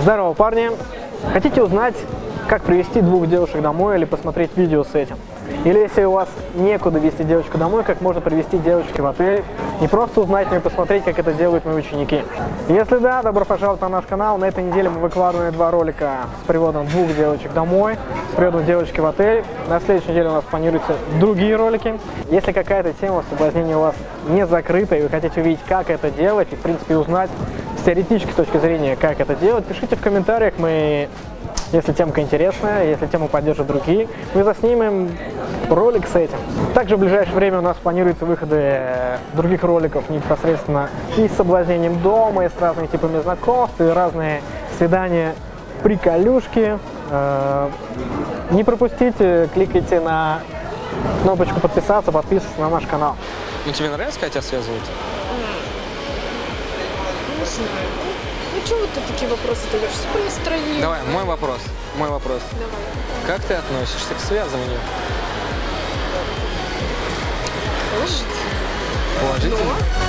Здорово, парни! Хотите узнать, как привести двух девушек домой или посмотреть видео с этим? Или если у вас некуда вести девочку домой, как можно привести девочки в отель? Не просто узнать, но и посмотреть, как это делают мои ученики. Если да, добро пожаловать на наш канал. На этой неделе мы выкладываем два ролика с приводом двух девочек домой, с приводом девочки в отель. На следующей неделе у нас планируются другие ролики. Если какая-то тема соблазнения у вас не закрыта, и вы хотите увидеть, как это делать, и в принципе узнать теоретической точки зрения, как это делать, пишите в комментариях, мы если темка интересная, если тему поддержат другие, мы заснимем ролик с этим. Также в ближайшее время у нас планируются выходы э, других роликов непосредственно и с соблазнением дома, и с разными типами знакомств, и разные свидания, приколюшки. Э, не пропустите, кликайте на кнопочку подписаться, подписываться на наш канал. Ну тебе нравится, когда тебя связывают? Не знаю. Ну, чего ты такие вопросы даешь? Все настроение. Давай, мой вопрос. Мой вопрос. Давай. Как ты относишься к связыванию? Положительно. Положительно? Но